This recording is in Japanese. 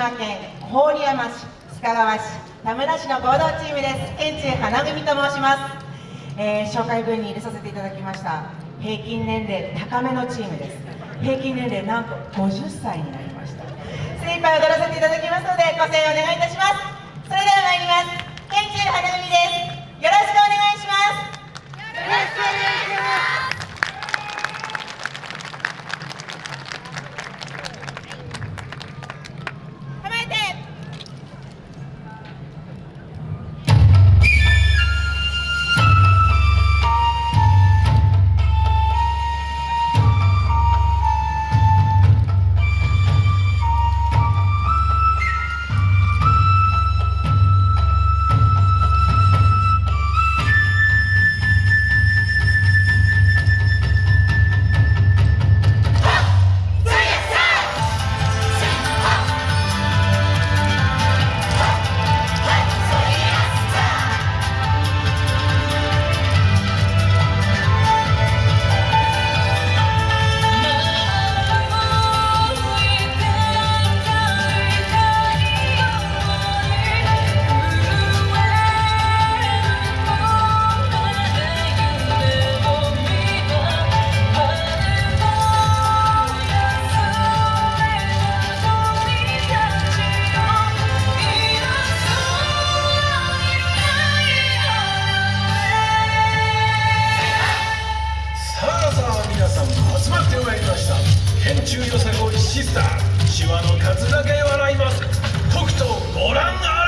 島県郡山市須賀川市田村市の合同チームです。園中花組と申します、えー、紹介文に入れさせていただきました。平均年齢高めのチームです。平均年齢なんと50歳になりました。精一杯踊らせていただきますのでご声援お願いいたします。それでは参ります。中よさこいシスターシワの数だけ笑います。ととご覧あ